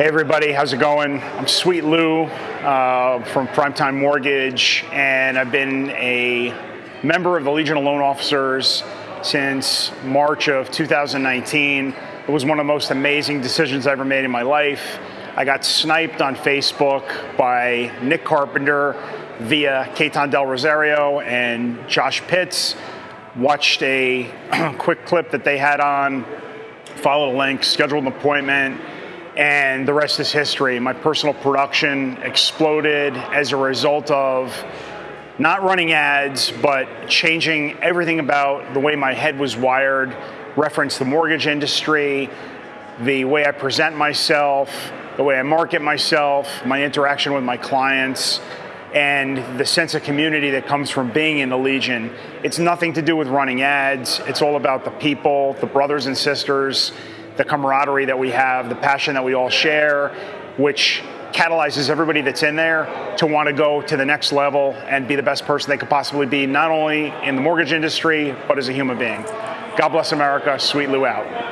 Hey everybody, how's it going? I'm Sweet Lou uh, from Primetime Mortgage, and I've been a member of the Legion of Loan Officers since March of 2019. It was one of the most amazing decisions I ever made in my life. I got sniped on Facebook by Nick Carpenter via Ketan Del Rosario and Josh Pitts. Watched a quick clip that they had on, followed a link, scheduled an appointment and the rest is history. My personal production exploded as a result of not running ads, but changing everything about the way my head was wired, reference the mortgage industry, the way I present myself, the way I market myself, my interaction with my clients, and the sense of community that comes from being in the Legion. It's nothing to do with running ads. It's all about the people, the brothers and sisters, the camaraderie that we have, the passion that we all share, which catalyzes everybody that's in there to want to go to the next level and be the best person they could possibly be, not only in the mortgage industry, but as a human being. God bless America. Sweet Lou out.